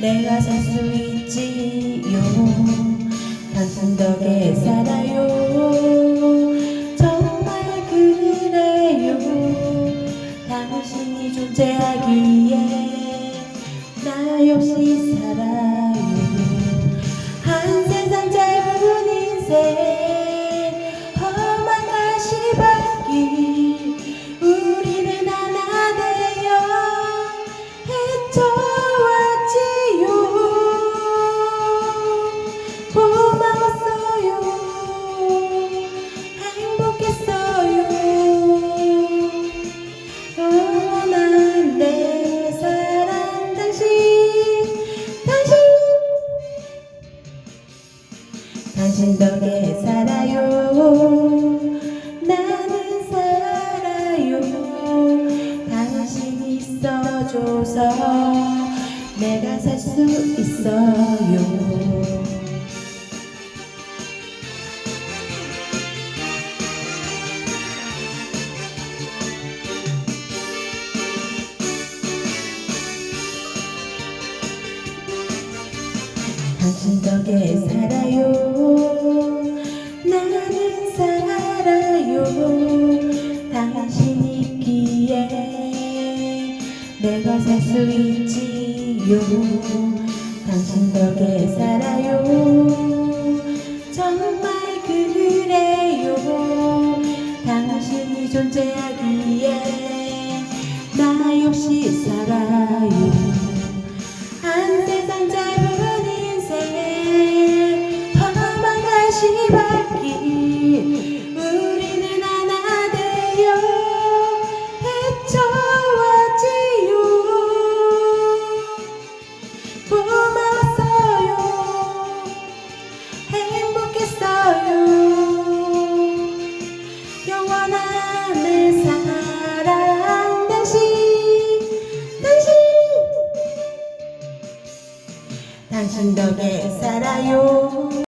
내가 살 수 있지요. 당신 덕에 살아요. 정말 그래요. 당신이 존재하기에 나 역시 살아 즐겁게 살아요. 나는 살아요. 당신 있어줘서 내가 살 수 있어요. 당신 덕에 살아요. 내가 살 수 있지요? 당신 덕에 살아요? 정말 그래요. 당신이 존재하기에 나 역시 살아 고마웠어요. 행복했어요. 영원한 내 사랑 당신 당신! 당신 덕에 살아요